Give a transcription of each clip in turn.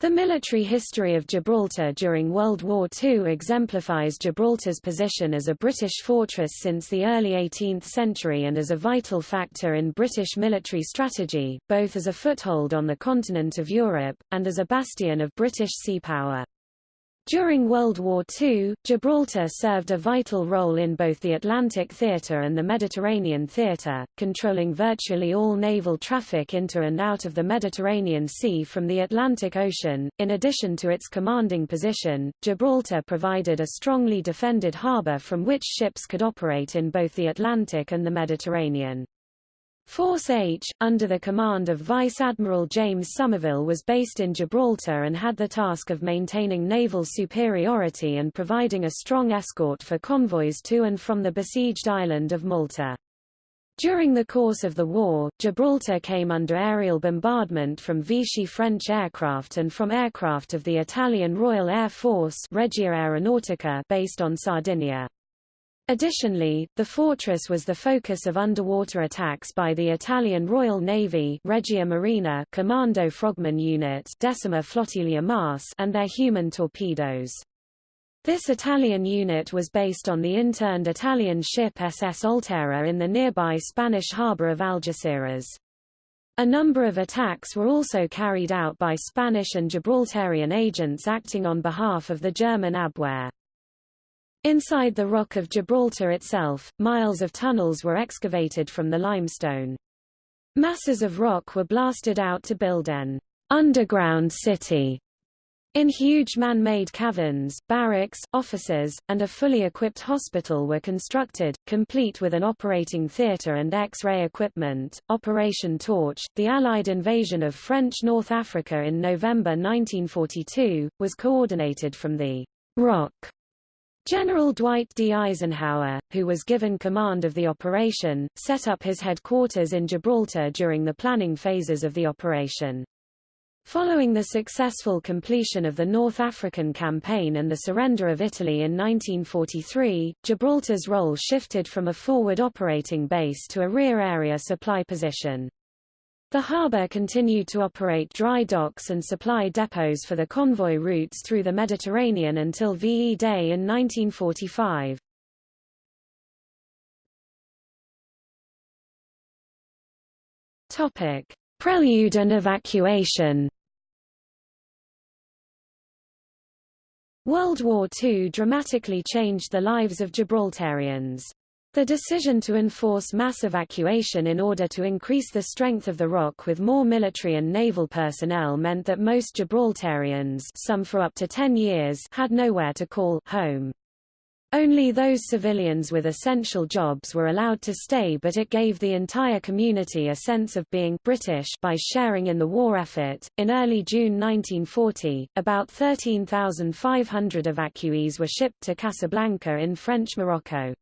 The military history of Gibraltar during World War II exemplifies Gibraltar's position as a British fortress since the early 18th century and as a vital factor in British military strategy, both as a foothold on the continent of Europe, and as a bastion of British sea power. During World War II, Gibraltar served a vital role in both the Atlantic Theatre and the Mediterranean Theatre, controlling virtually all naval traffic into and out of the Mediterranean Sea from the Atlantic Ocean. In addition to its commanding position, Gibraltar provided a strongly defended harbour from which ships could operate in both the Atlantic and the Mediterranean. Force H, under the command of Vice Admiral James Somerville was based in Gibraltar and had the task of maintaining naval superiority and providing a strong escort for convoys to and from the besieged island of Malta. During the course of the war, Gibraltar came under aerial bombardment from Vichy French aircraft and from aircraft of the Italian Royal Air Force Regia Aeronautica based on Sardinia. Additionally, the fortress was the focus of underwater attacks by the Italian Royal Navy Regia Marina Commando Frogman Unit Decima Flottiglia MAS and their human torpedoes. This Italian unit was based on the interned Italian ship SS Olterra in the nearby Spanish harbour of Algeciras. A number of attacks were also carried out by Spanish and Gibraltarian agents acting on behalf of the German Abwehr. Inside the Rock of Gibraltar itself, miles of tunnels were excavated from the limestone. Masses of rock were blasted out to build an underground city. In huge man-made caverns, barracks, offices, and a fully equipped hospital were constructed, complete with an operating theatre and X-ray equipment. Operation Torch, the Allied invasion of French North Africa in November 1942, was coordinated from the Rock General Dwight D. Eisenhower, who was given command of the operation, set up his headquarters in Gibraltar during the planning phases of the operation. Following the successful completion of the North African campaign and the surrender of Italy in 1943, Gibraltar's role shifted from a forward operating base to a rear area supply position. The harbour continued to operate dry docks and supply depots for the convoy routes through the Mediterranean until VE Day in 1945. Topic: Prelude and evacuation. World War II dramatically changed the lives of Gibraltarians. The decision to enforce mass evacuation in order to increase the strength of the Rock with more military and naval personnel meant that most Gibraltarians some for up to 10 years had nowhere to call home. Only those civilians with essential jobs were allowed to stay but it gave the entire community a sense of being British by sharing in the war effort. In early June 1940, about 13,500 evacuees were shipped to Casablanca in French Morocco.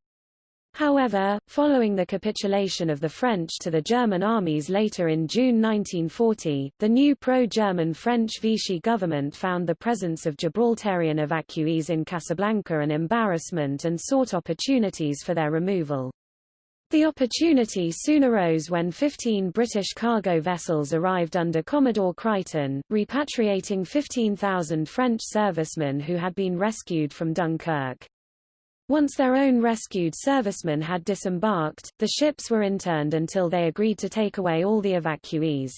However, following the capitulation of the French to the German armies later in June 1940, the new pro-German French Vichy government found the presence of Gibraltarian evacuees in Casablanca an embarrassment and sought opportunities for their removal. The opportunity soon arose when 15 British cargo vessels arrived under Commodore Crichton, repatriating 15,000 French servicemen who had been rescued from Dunkirk. Once their own rescued servicemen had disembarked, the ships were interned until they agreed to take away all the evacuees.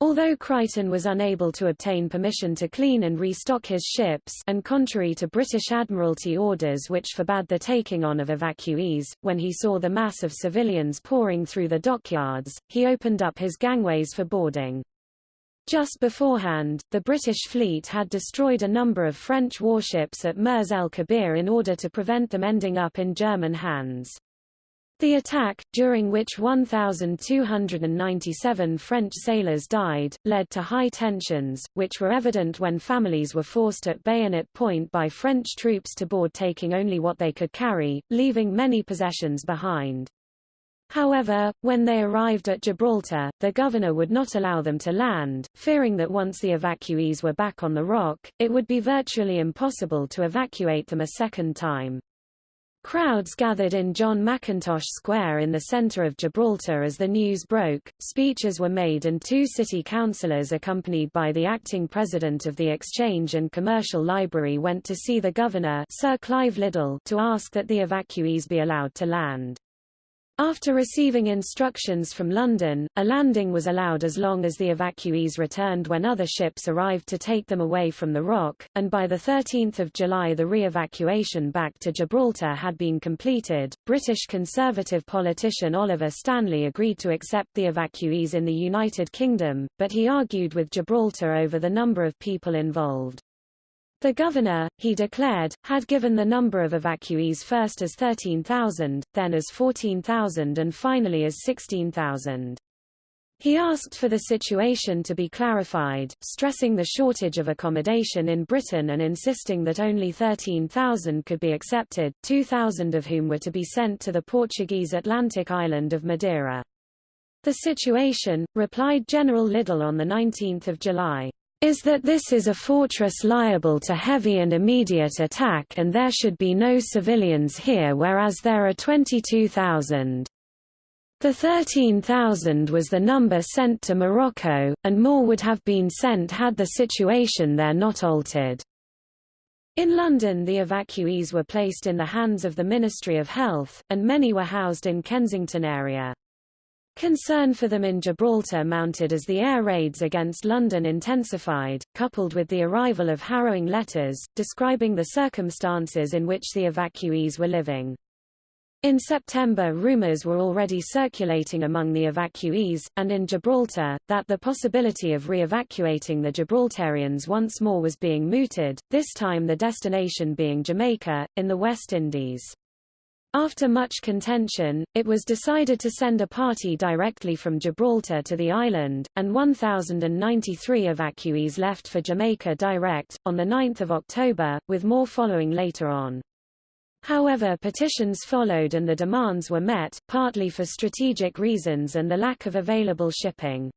Although Crichton was unable to obtain permission to clean and restock his ships and contrary to British Admiralty orders which forbade the taking on of evacuees, when he saw the mass of civilians pouring through the dockyards, he opened up his gangways for boarding. Just beforehand, the British fleet had destroyed a number of French warships at Mers el-Kabir in order to prevent them ending up in German hands. The attack, during which 1,297 French sailors died, led to high tensions, which were evident when families were forced at bayonet point by French troops to board taking only what they could carry, leaving many possessions behind. However, when they arrived at Gibraltar, the governor would not allow them to land, fearing that once the evacuees were back on the rock, it would be virtually impossible to evacuate them a second time. Crowds gathered in John Mackintosh Square in the center of Gibraltar as the news broke, speeches were made and two city councillors accompanied by the acting president of the Exchange and Commercial Library went to see the governor Sir Clive Liddell to ask that the evacuees be allowed to land. After receiving instructions from London, a landing was allowed as long as the evacuees returned when other ships arrived to take them away from the rock, and by 13 July the re-evacuation back to Gibraltar had been completed. British Conservative politician Oliver Stanley agreed to accept the evacuees in the United Kingdom, but he argued with Gibraltar over the number of people involved. The governor, he declared, had given the number of evacuees first as 13,000, then as 14,000 and finally as 16,000. He asked for the situation to be clarified, stressing the shortage of accommodation in Britain and insisting that only 13,000 could be accepted, 2,000 of whom were to be sent to the Portuguese Atlantic island of Madeira. The situation, replied General Liddell on 19 July, is that this is a fortress liable to heavy and immediate attack and there should be no civilians here whereas there are 22,000. The 13,000 was the number sent to Morocco, and more would have been sent had the situation there not altered. In London the evacuees were placed in the hands of the Ministry of Health, and many were housed in Kensington area. Concern for them in Gibraltar mounted as the air raids against London intensified, coupled with the arrival of harrowing letters, describing the circumstances in which the evacuees were living. In September rumours were already circulating among the evacuees, and in Gibraltar, that the possibility of re-evacuating the Gibraltarians once more was being mooted, this time the destination being Jamaica, in the West Indies. After much contention, it was decided to send a party directly from Gibraltar to the island, and 1,093 evacuees left for Jamaica direct, on 9 October, with more following later on. However petitions followed and the demands were met, partly for strategic reasons and the lack of available shipping.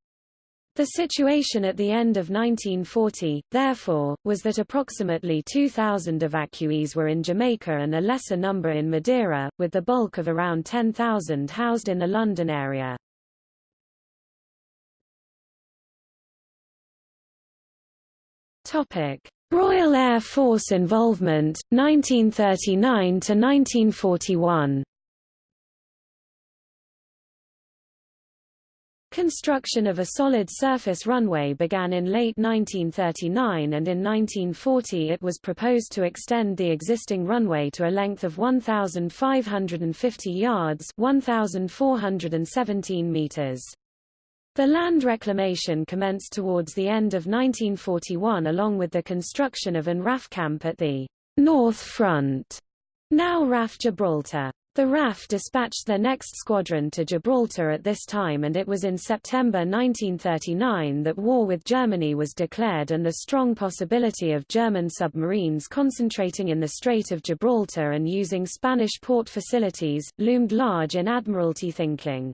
The situation at the end of 1940, therefore, was that approximately 2,000 evacuees were in Jamaica and a lesser number in Madeira, with the bulk of around 10,000 housed in the London area. Topic: Royal Air Force involvement, 1939 to 1941 Construction of a solid surface runway began in late 1939 and in 1940 it was proposed to extend the existing runway to a length of 1,550 yards 1,417 meters. The land reclamation commenced towards the end of 1941 along with the construction of an RAF camp at the North Front, now RAF Gibraltar. The RAF dispatched their next squadron to Gibraltar at this time and it was in September 1939 that war with Germany was declared and the strong possibility of German submarines concentrating in the Strait of Gibraltar and using Spanish port facilities, loomed large in Admiralty thinking.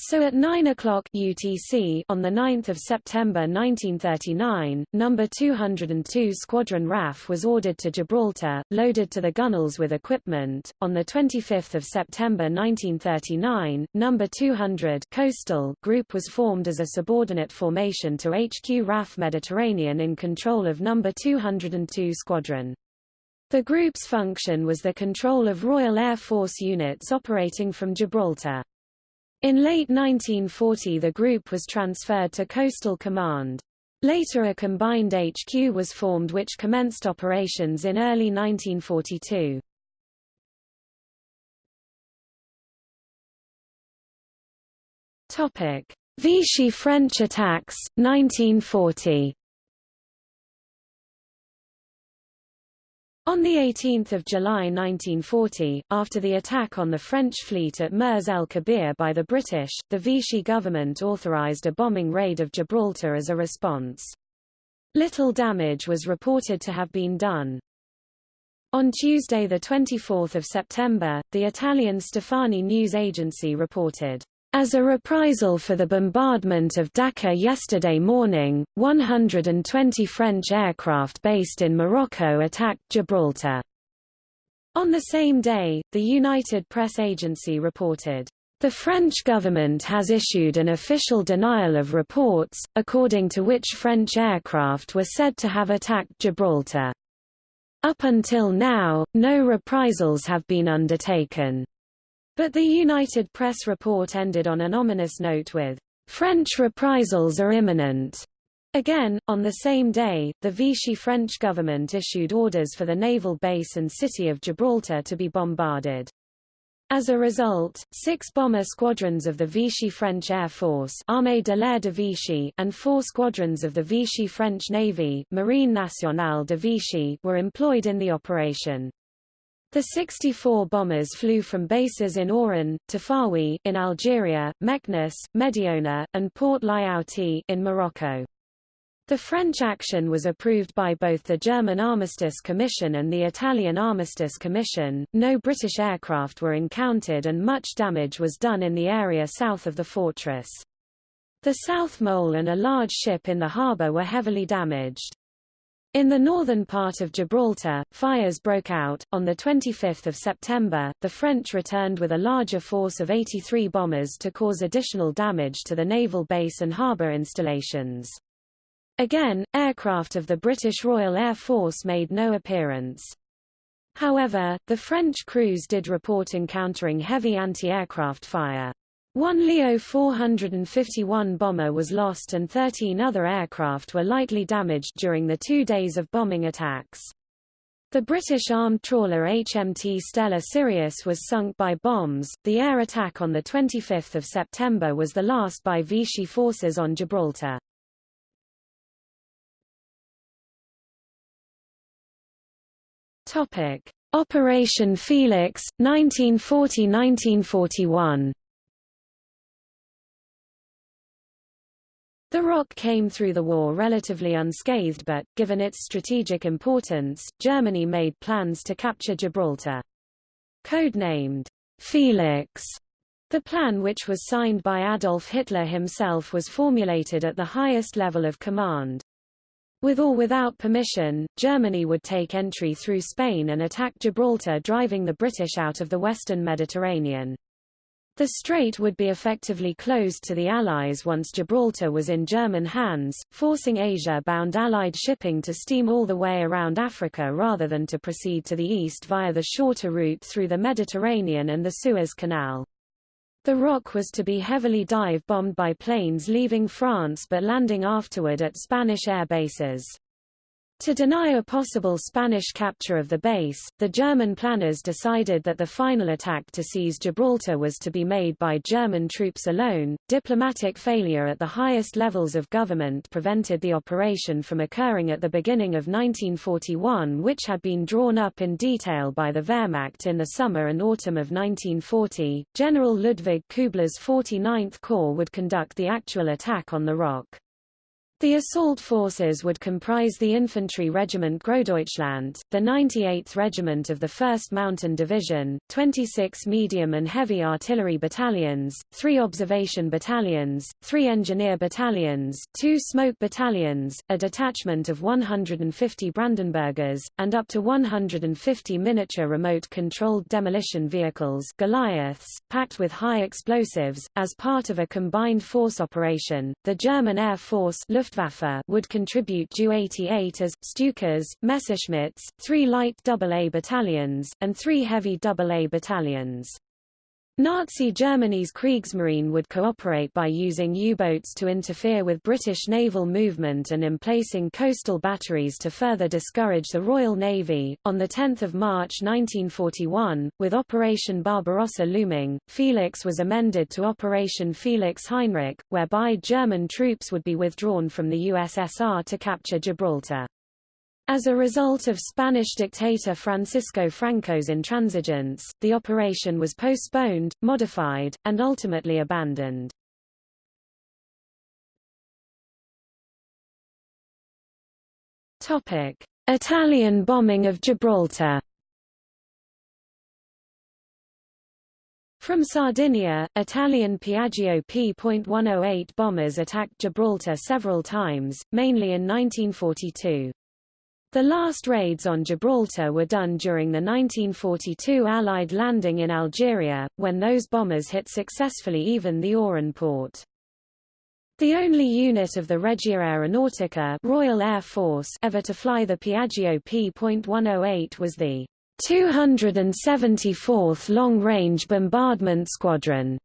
So at 9 o'clock UTC on 9 September 1939, No. 202 Squadron RAF was ordered to Gibraltar, loaded to the gunwales with equipment. On 25 September 1939, No. 200 Coastal Group was formed as a subordinate formation to HQ RAF Mediterranean in control of No. 202 Squadron. The group's function was the control of Royal Air Force units operating from Gibraltar. In late 1940 the group was transferred to Coastal Command. Later a combined HQ was formed which commenced operations in early 1942. Vichy French attacks, 1940 On 18 July 1940, after the attack on the French fleet at Mers el-Kabir by the British, the Vichy government authorized a bombing raid of Gibraltar as a response. Little damage was reported to have been done. On Tuesday 24 September, the Italian Stefani news agency reported, as a reprisal for the bombardment of Dakar yesterday morning, 120 French aircraft based in Morocco attacked Gibraltar. On the same day, the United Press Agency reported, the French government has issued an official denial of reports, according to which French aircraft were said to have attacked Gibraltar. Up until now, no reprisals have been undertaken. But the United Press report ended on an ominous note with, French reprisals are imminent. Again, on the same day, the Vichy French government issued orders for the naval base and city of Gibraltar to be bombarded. As a result, six bomber squadrons of the Vichy French Air Force Armée de l'Air de Vichy and four squadrons of the Vichy French Navy Marine Nationale de Vichy were employed in the operation. The 64 bombers flew from bases in Oran, Tafaraoui in Algeria, Meknes, Mediouna, and Port Lyautey in Morocco. The French action was approved by both the German Armistice Commission and the Italian Armistice Commission. No British aircraft were encountered and much damage was done in the area south of the fortress. The South Mole and a large ship in the harbour were heavily damaged. In the northern part of Gibraltar, fires broke out. On 25 September, the French returned with a larger force of 83 bombers to cause additional damage to the naval base and harbour installations. Again, aircraft of the British Royal Air Force made no appearance. However, the French crews did report encountering heavy anti-aircraft fire. One Leo 451 bomber was lost and 13 other aircraft were lightly damaged during the two days of bombing attacks. The British armed trawler HMT Stella Sirius was sunk by bombs. The air attack on 25 September was the last by Vichy forces on Gibraltar. Topic: Operation Felix 1940-1941. The Rock came through the war relatively unscathed but, given its strategic importance, Germany made plans to capture Gibraltar. Codenamed Felix, the plan which was signed by Adolf Hitler himself was formulated at the highest level of command. With or without permission, Germany would take entry through Spain and attack Gibraltar driving the British out of the western Mediterranean. The strait would be effectively closed to the Allies once Gibraltar was in German hands, forcing Asia-bound Allied shipping to steam all the way around Africa rather than to proceed to the east via the shorter route through the Mediterranean and the Suez Canal. The Rock was to be heavily dive-bombed by planes leaving France but landing afterward at Spanish air bases. To deny a possible Spanish capture of the base, the German planners decided that the final attack to seize Gibraltar was to be made by German troops alone. Diplomatic failure at the highest levels of government prevented the operation from occurring at the beginning of 1941, which had been drawn up in detail by the Wehrmacht in the summer and autumn of 1940. General Ludwig Kubler's 49th Corps would conduct the actual attack on the Rock. The assault forces would comprise the Infantry Regiment Großdeutschland, the 98th Regiment of the 1st Mountain Division, 26 medium and heavy artillery battalions, three observation battalions, three engineer battalions, two smoke battalions, a detachment of 150 Brandenburgers, and up to 150 miniature remote-controlled demolition vehicles Goliaths, packed with high explosives. As part of a combined force operation, the German Air Force Luftwaffe would contribute Ju-88 as, Stukas, Messerschmitts, three light AA battalions, and three heavy AA battalions. Nazi Germany's Kriegsmarine would cooperate by using U-boats to interfere with British naval movement and emplacing coastal batteries to further discourage the Royal Navy. On 10 March 1941, with Operation Barbarossa looming, Felix was amended to Operation Felix Heinrich, whereby German troops would be withdrawn from the USSR to capture Gibraltar. As a result of Spanish dictator Francisco Franco's intransigence, the operation was postponed, modified, and ultimately abandoned. Topic: Italian bombing of Gibraltar. From Sardinia, Italian Piaggio P.108 bombers attacked Gibraltar several times, mainly in 1942. The last raids on Gibraltar were done during the 1942 Allied landing in Algeria, when those bombers hit successfully even the Oran port. The only unit of the Regia Aeronautica Royal Air Force ever to fly the Piaggio P.108 was the 274th Long-Range Bombardment Squadron.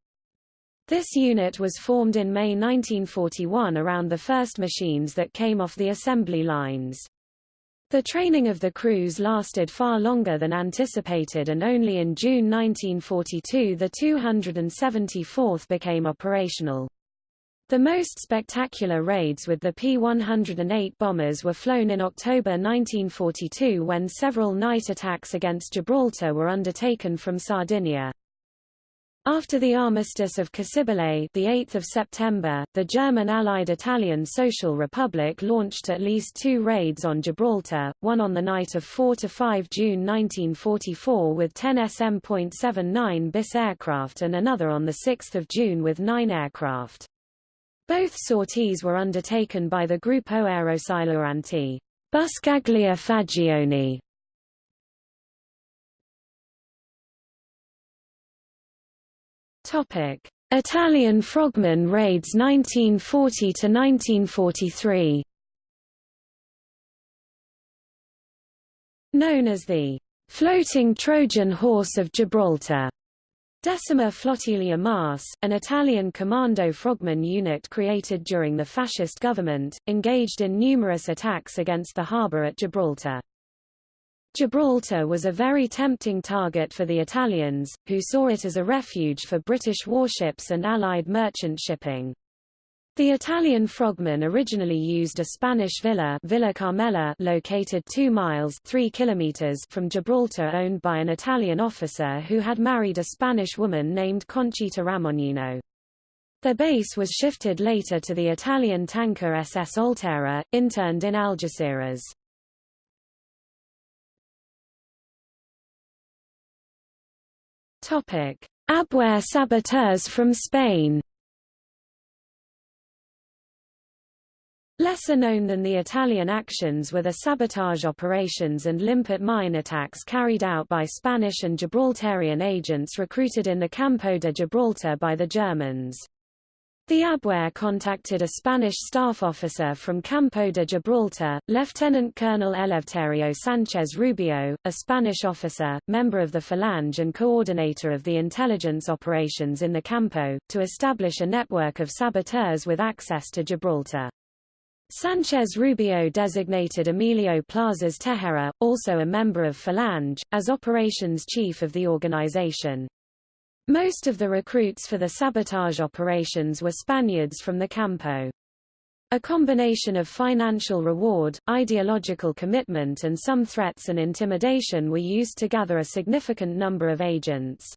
This unit was formed in May 1941 around the first machines that came off the assembly lines. The training of the crews lasted far longer than anticipated and only in June 1942 the 274th became operational. The most spectacular raids with the P-108 bombers were flown in October 1942 when several night attacks against Gibraltar were undertaken from Sardinia. After the armistice of Cassibile, the 8th of September, the German allied Italian Social Republic launched at least two raids on Gibraltar, one on the night of 4 to 5 June 1944 with 10 SM.79 bis aircraft and another on the 6th of June with 9 aircraft. Both sorties were undertaken by the Gruppo Aerosailuranti Buscaglia Faggioni Topic: Italian frogmen raids 1940 to 1943. Known as the floating Trojan horse of Gibraltar. Decima Flottiglia MAS, an Italian commando frogman unit created during the fascist government, engaged in numerous attacks against the harbour at Gibraltar. Gibraltar was a very tempting target for the Italians, who saw it as a refuge for British warships and Allied merchant shipping. The Italian frogmen originally used a Spanish villa, Villa Carmela located 2 miles 3 kilometers from Gibraltar owned by an Italian officer who had married a Spanish woman named Conchita Ramognino. Their base was shifted later to the Italian tanker SS Olterra, interned in Algeciras. Topic: Abwehr saboteurs from Spain. Lesser known than the Italian actions were the sabotage operations and limpet mine attacks carried out by Spanish and Gibraltarian agents recruited in the Campo de Gibraltar by the Germans. The Abwehr contacted a Spanish staff officer from Campo de Gibraltar, Lieutenant Colonel Eleuterio Sánchez Rubio, a Spanish officer, member of the Falange and coordinator of the intelligence operations in the Campo, to establish a network of saboteurs with access to Gibraltar. Sanchez Rubio designated Emilio Plazas Tejera, also a member of Falange, as operations chief of the organization. Most of the recruits for the sabotage operations were Spaniards from the Campo. A combination of financial reward, ideological commitment and some threats and intimidation were used to gather a significant number of agents.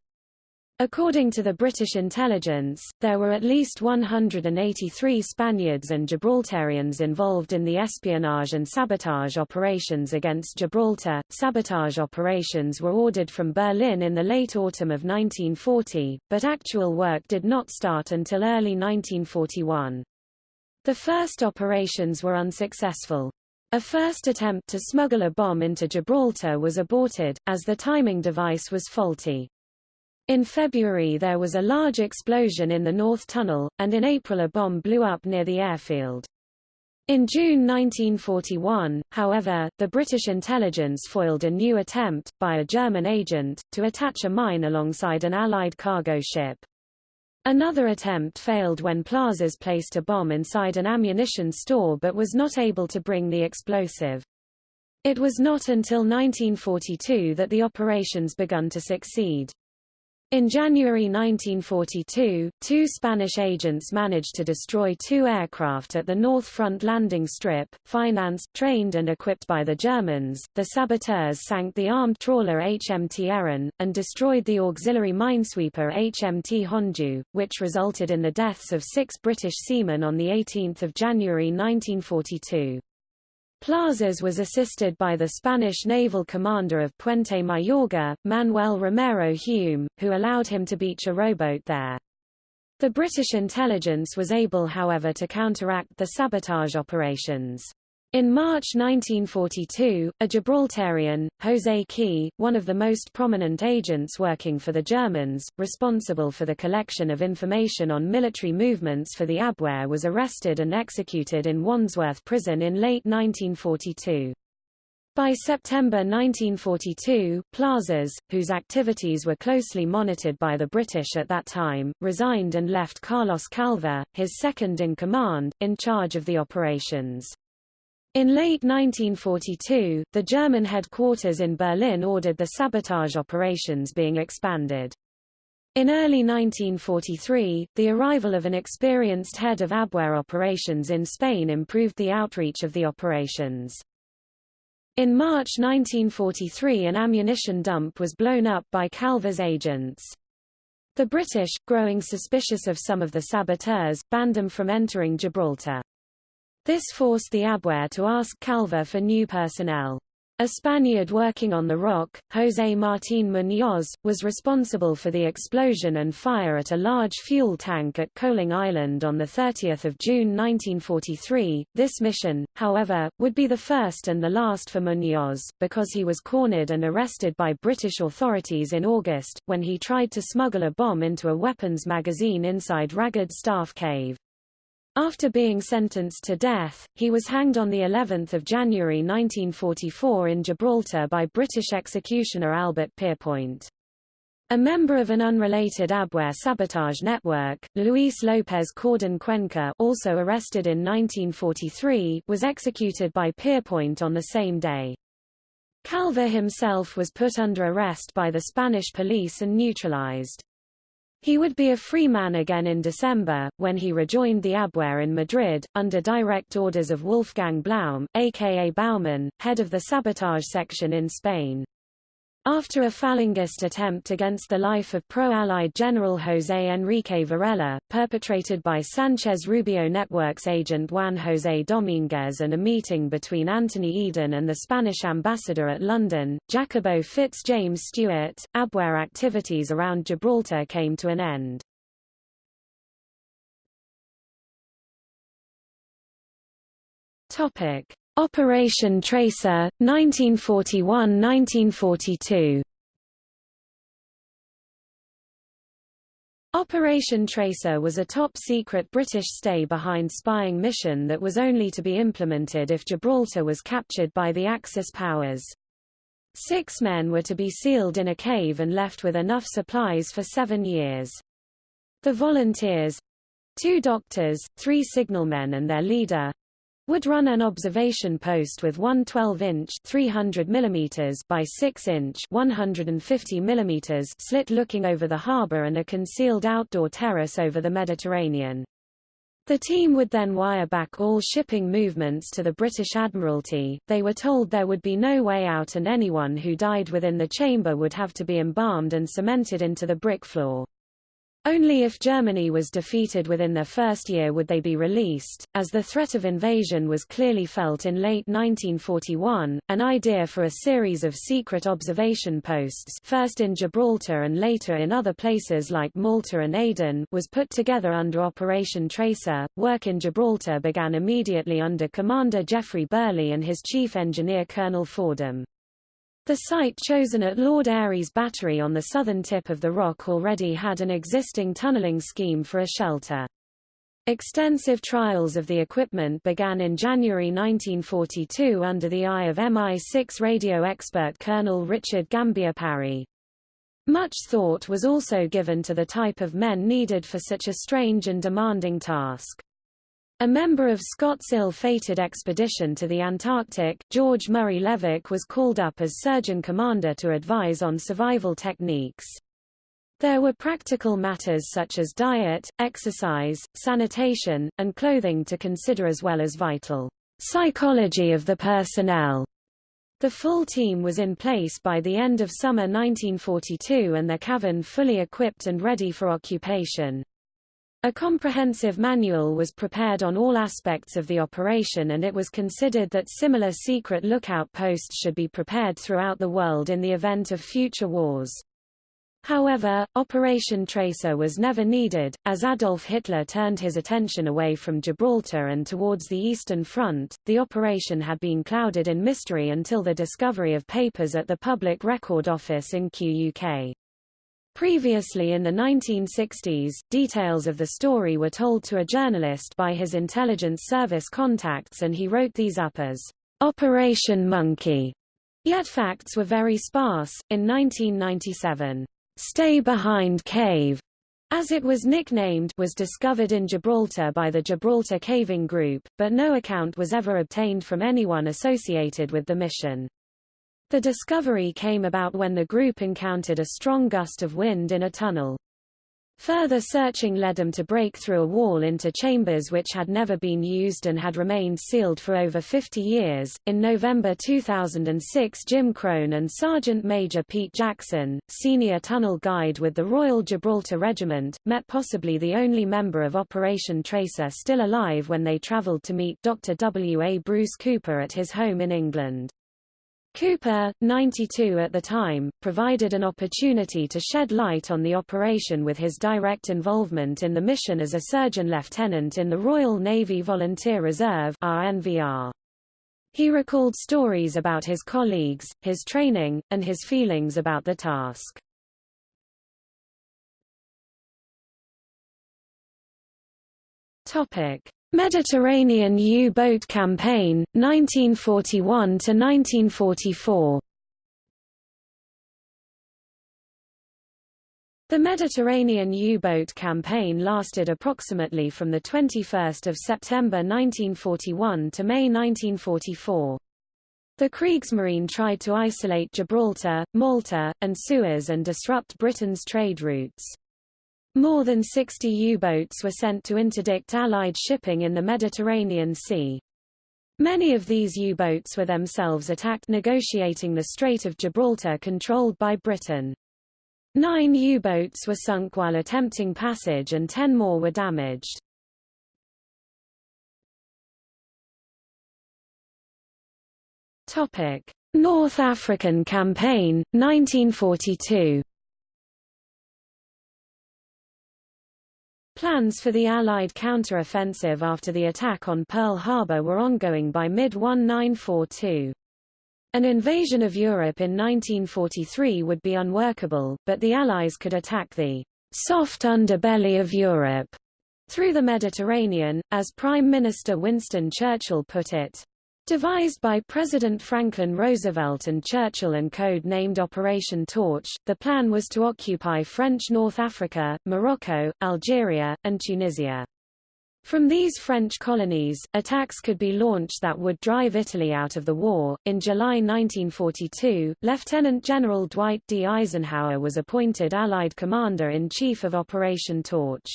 According to the British intelligence, there were at least 183 Spaniards and Gibraltarians involved in the espionage and sabotage operations against Gibraltar. Sabotage operations were ordered from Berlin in the late autumn of 1940, but actual work did not start until early 1941. The first operations were unsuccessful. A first attempt to smuggle a bomb into Gibraltar was aborted, as the timing device was faulty. In February there was a large explosion in the North Tunnel, and in April a bomb blew up near the airfield. In June 1941, however, the British intelligence foiled a new attempt, by a German agent, to attach a mine alongside an Allied cargo ship. Another attempt failed when Plazas placed a bomb inside an ammunition store but was not able to bring the explosive. It was not until 1942 that the operations begun to succeed. In January 1942, two Spanish agents managed to destroy two aircraft at the North Front landing strip, financed, trained and equipped by the Germans. The saboteurs sank the armed trawler HMT Erin, and destroyed the auxiliary minesweeper HMT Honjo, which resulted in the deaths of six British seamen on 18 January 1942. Plazas was assisted by the Spanish naval commander of Puente Mayorga, Manuel Romero Hume, who allowed him to beach a rowboat there. The British intelligence was able however to counteract the sabotage operations. In March 1942, a Gibraltarian, José Key, one of the most prominent agents working for the Germans, responsible for the collection of information on military movements for the Abwehr was arrested and executed in Wandsworth prison in late 1942. By September 1942, Plazas, whose activities were closely monitored by the British at that time, resigned and left Carlos Calvo, his second in command, in charge of the operations. In late 1942, the German headquarters in Berlin ordered the sabotage operations being expanded. In early 1943, the arrival of an experienced head of Abwehr operations in Spain improved the outreach of the operations. In March 1943 an ammunition dump was blown up by Calvo's agents. The British, growing suspicious of some of the saboteurs, banned them from entering Gibraltar. This forced the Abwehr to ask Calvo for new personnel. A Spaniard working on the rock, José Martín Muñoz, was responsible for the explosion and fire at a large fuel tank at Coaling Island on 30 June 1943. This mission, however, would be the first and the last for Muñoz, because he was cornered and arrested by British authorities in August, when he tried to smuggle a bomb into a weapons magazine inside Ragged Staff Cave. After being sentenced to death, he was hanged on the 11th of January 1944 in Gibraltar by British executioner Albert Pierrepoint. A member of an unrelated Abwehr sabotage network, Luis López Cordón Cuenca also arrested in 1943 was executed by Pierrepoint on the same day. Calvo himself was put under arrest by the Spanish police and neutralized. He would be a free man again in December, when he rejoined the Abwehr in Madrid, under direct orders of Wolfgang Blaum, aka Baumann, head of the sabotage section in Spain. After a Falangist attempt against the life of pro-Allied General José Enrique Varela, perpetrated by Sanchez Rubio Network's agent Juan José Domínguez and a meeting between Anthony Eden and the Spanish ambassador at London, Jacobo Fitz-James Stewart, Abwehr activities around Gibraltar came to an end. Topic. Operation Tracer, 1941–1942 Operation Tracer was a top-secret British stay-behind spying mission that was only to be implemented if Gibraltar was captured by the Axis powers. Six men were to be sealed in a cave and left with enough supplies for seven years. The volunteers—two doctors, three signalmen and their leader, would run an observation post with one 12-inch 300 mm by 6-inch 150 mm slit looking over the harbour and a concealed outdoor terrace over the Mediterranean. The team would then wire back all shipping movements to the British Admiralty. They were told there would be no way out and anyone who died within the chamber would have to be embalmed and cemented into the brick floor. Only if Germany was defeated within their first year would they be released. As the threat of invasion was clearly felt in late 1941, an idea for a series of secret observation posts first in Gibraltar and later in other places like Malta and Aden was put together under Operation Tracer. Work in Gibraltar began immediately under Commander Geoffrey Birley and his chief engineer Colonel Fordham. The site chosen at Lord Airey's Battery on the southern tip of the rock already had an existing tunnelling scheme for a shelter. Extensive trials of the equipment began in January 1942 under the eye of MI6 radio expert Colonel Richard Gambier Parry. Much thought was also given to the type of men needed for such a strange and demanding task. A member of Scott's ill-fated expedition to the Antarctic, George Murray Levick was called up as surgeon commander to advise on survival techniques. There were practical matters such as diet, exercise, sanitation, and clothing to consider as well as vital psychology of the personnel. The full team was in place by the end of summer 1942 and their cavern fully equipped and ready for occupation. A comprehensive manual was prepared on all aspects of the operation and it was considered that similar secret lookout posts should be prepared throughout the world in the event of future wars. However, Operation Tracer was never needed, as Adolf Hitler turned his attention away from Gibraltar and towards the Eastern Front. The operation had been clouded in mystery until the discovery of papers at the Public Record Office in QUK. Previously in the 1960s, details of the story were told to a journalist by his intelligence service contacts and he wrote these up as Operation Monkey. Yet facts were very sparse. In 1997, Stay Behind Cave, as it was nicknamed, was discovered in Gibraltar by the Gibraltar Caving Group, but no account was ever obtained from anyone associated with the mission. The discovery came about when the group encountered a strong gust of wind in a tunnel. Further searching led them to break through a wall into chambers which had never been used and had remained sealed for over 50 years. In November 2006, Jim Crone and Sergeant Major Pete Jackson, senior tunnel guide with the Royal Gibraltar Regiment, met possibly the only member of Operation Tracer still alive when they traveled to meet Dr. W. A. Bruce Cooper at his home in England. Cooper, 92 at the time, provided an opportunity to shed light on the operation with his direct involvement in the mission as a surgeon lieutenant in the Royal Navy Volunteer Reserve RNVR. He recalled stories about his colleagues, his training, and his feelings about the task. Topic: Mediterranean U-boat campaign, 1941–1944 The Mediterranean U-boat campaign lasted approximately from 21 September 1941 to May 1944. The Kriegsmarine tried to isolate Gibraltar, Malta, and Suez and disrupt Britain's trade routes. More than 60 U-boats were sent to interdict Allied shipping in the Mediterranean Sea. Many of these U-boats were themselves attacked negotiating the Strait of Gibraltar controlled by Britain. Nine U-boats were sunk while attempting passage and ten more were damaged. North African Campaign, 1942 Plans for the Allied counter-offensive after the attack on Pearl Harbor were ongoing by mid-1942. An invasion of Europe in 1943 would be unworkable, but the Allies could attack the soft underbelly of Europe through the Mediterranean, as Prime Minister Winston Churchill put it. Devised by President Franklin Roosevelt and Churchill and code-named Operation Torch, the plan was to occupy French North Africa, Morocco, Algeria, and Tunisia. From these French colonies, attacks could be launched that would drive Italy out of the war. In July 1942, Lieutenant General Dwight D. Eisenhower was appointed Allied Commander-in-Chief of Operation Torch.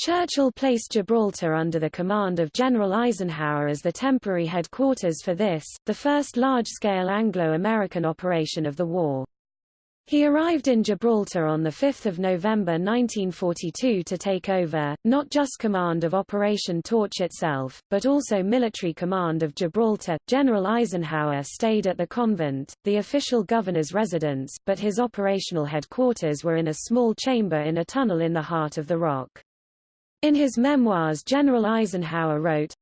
Churchill placed Gibraltar under the command of General Eisenhower as the temporary headquarters for this, the first large-scale Anglo-American operation of the war. He arrived in Gibraltar on 5 November 1942 to take over, not just command of Operation Torch itself, but also military command of Gibraltar. General Eisenhower stayed at the convent, the official governor's residence, but his operational headquarters were in a small chamber in a tunnel in the heart of the rock. In his memoirs General Eisenhower wrote,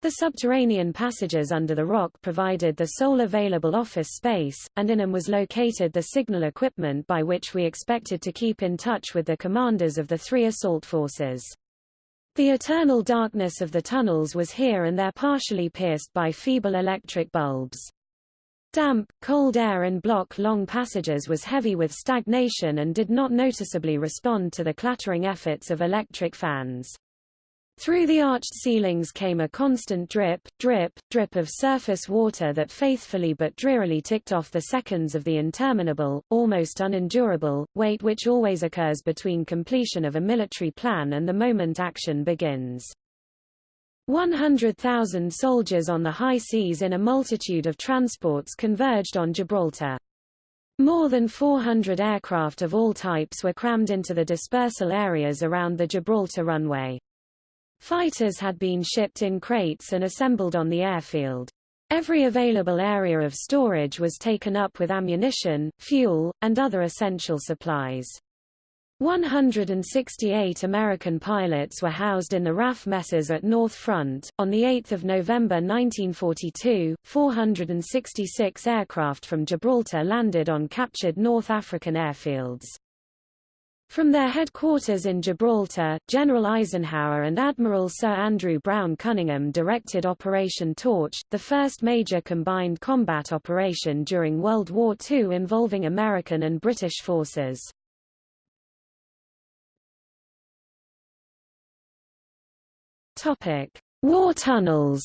the subterranean passages under the rock provided the sole available office space, and in them was located the signal equipment by which we expected to keep in touch with the commanders of the three assault forces. The eternal darkness of the tunnels was here and there partially pierced by feeble electric bulbs. Damp, cold air in block-long passages was heavy with stagnation and did not noticeably respond to the clattering efforts of electric fans. Through the arched ceilings came a constant drip, drip, drip of surface water that faithfully but drearily ticked off the seconds of the interminable, almost unendurable, wait which always occurs between completion of a military plan and the moment action begins. 100,000 soldiers on the high seas in a multitude of transports converged on Gibraltar. More than 400 aircraft of all types were crammed into the dispersal areas around the Gibraltar runway. Fighters had been shipped in crates and assembled on the airfield. Every available area of storage was taken up with ammunition, fuel, and other essential supplies. 168 American pilots were housed in the RAF messes at North Front. On 8 November 1942, 466 aircraft from Gibraltar landed on captured North African airfields. From their headquarters in Gibraltar, General Eisenhower and Admiral Sir Andrew Brown Cunningham directed Operation Torch, the first major combined combat operation during World War II involving American and British forces. Topic: War tunnels.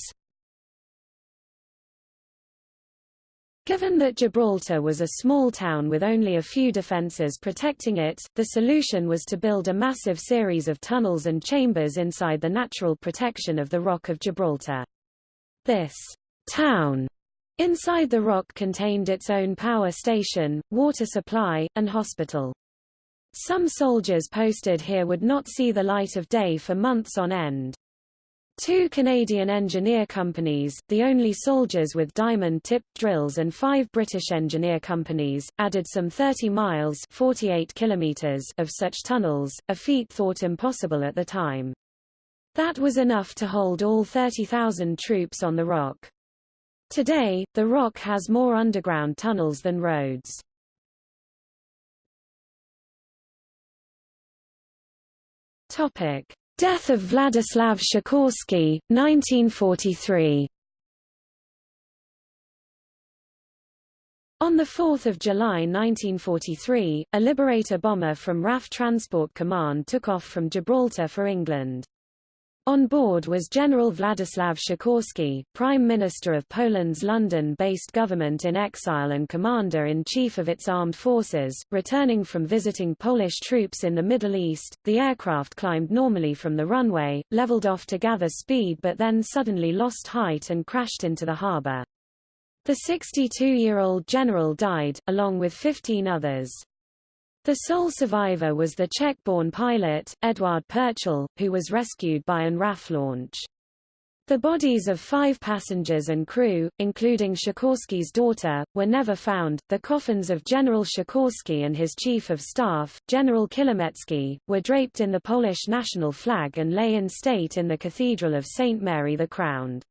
Given that Gibraltar was a small town with only a few defences protecting it, the solution was to build a massive series of tunnels and chambers inside the natural protection of the Rock of Gibraltar. This town inside the rock contained its own power station, water supply, and hospital. Some soldiers posted here would not see the light of day for months on end. Two Canadian engineer companies, the only soldiers with diamond-tipped drills and five British engineer companies, added some 30 miles 48 kilometers of such tunnels, a feat thought impossible at the time. That was enough to hold all 30,000 troops on the Rock. Today, the Rock has more underground tunnels than roads. Topic. Death of Władysław Sikorski, 1943 On 4 July 1943, a Liberator bomber from RAF Transport Command took off from Gibraltar for England. On board was General Władysław Sikorski, Prime Minister of Poland's London-based government in exile and commander-in-chief of its armed forces. Returning from visiting Polish troops in the Middle East, the aircraft climbed normally from the runway, leveled off to gather speed but then suddenly lost height and crashed into the harbour. The 62-year-old general died, along with 15 others. The sole survivor was the Czech-born pilot, Eduard Prchal, who was rescued by an RAF launch. The bodies of five passengers and crew, including Sikorski's daughter, were never found. The coffins of General Sikorski and his chief of staff, General Klimecki, were draped in the Polish national flag and lay in state in the Cathedral of St. Mary the Crowned.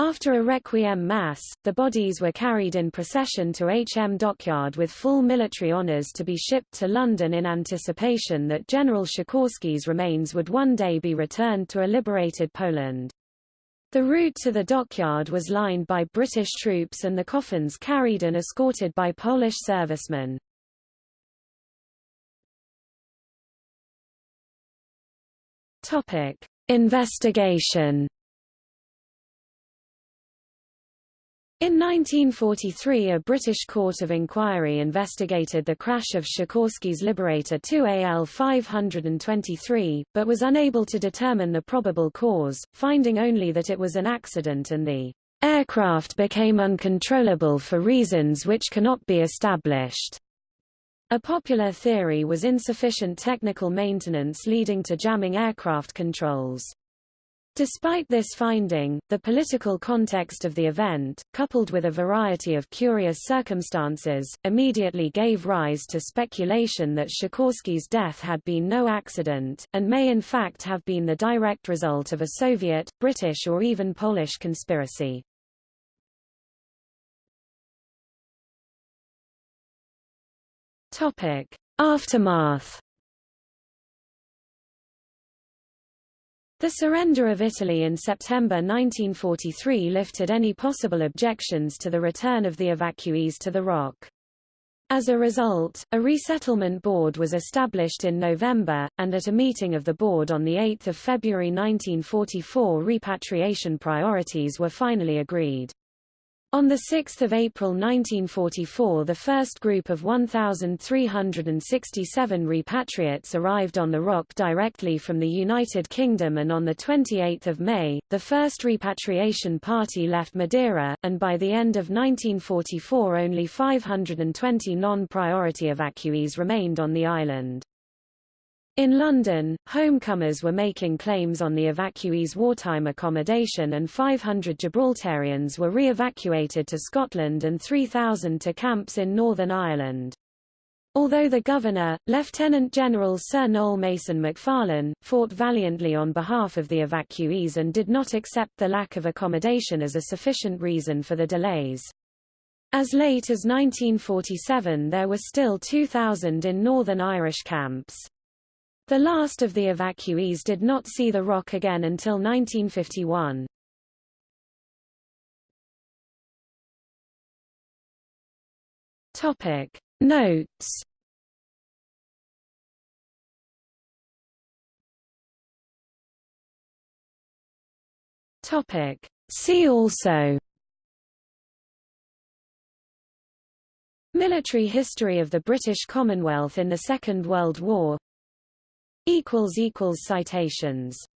After a requiem mass, the bodies were carried in procession to HM Dockyard with full military honours to be shipped to London in anticipation that General Sikorski's remains would one day be returned to a liberated Poland. The route to the dockyard was lined by British troops and the coffins carried and escorted by Polish servicemen. Investigation In 1943 a British court of inquiry investigated the crash of Sikorski's Liberator 2 AL 523, but was unable to determine the probable cause, finding only that it was an accident and the aircraft became uncontrollable for reasons which cannot be established. A popular theory was insufficient technical maintenance leading to jamming aircraft controls. Despite this finding, the political context of the event, coupled with a variety of curious circumstances, immediately gave rise to speculation that Sikorski's death had been no accident, and may in fact have been the direct result of a Soviet, British or even Polish conspiracy. Aftermath The surrender of Italy in September 1943 lifted any possible objections to the return of the evacuees to the Rock. As a result, a resettlement board was established in November, and at a meeting of the board on 8 February 1944 repatriation priorities were finally agreed. On 6 April 1944 the first group of 1,367 repatriates arrived on the Rock directly from the United Kingdom and on 28 May, the first repatriation party left Madeira, and by the end of 1944 only 520 non-priority evacuees remained on the island. In London, homecomers were making claims on the evacuees' wartime accommodation and 500 Gibraltarians were re-evacuated to Scotland and 3,000 to camps in Northern Ireland. Although the governor, Lieutenant General Sir Noel Mason Macfarlane, fought valiantly on behalf of the evacuees and did not accept the lack of accommodation as a sufficient reason for the delays. As late as 1947 there were still 2,000 in Northern Irish camps. The last of the evacuees did not see the rock again until 1951. Topic Notes Topic See also Military history of the British Commonwealth in the Second World War Citations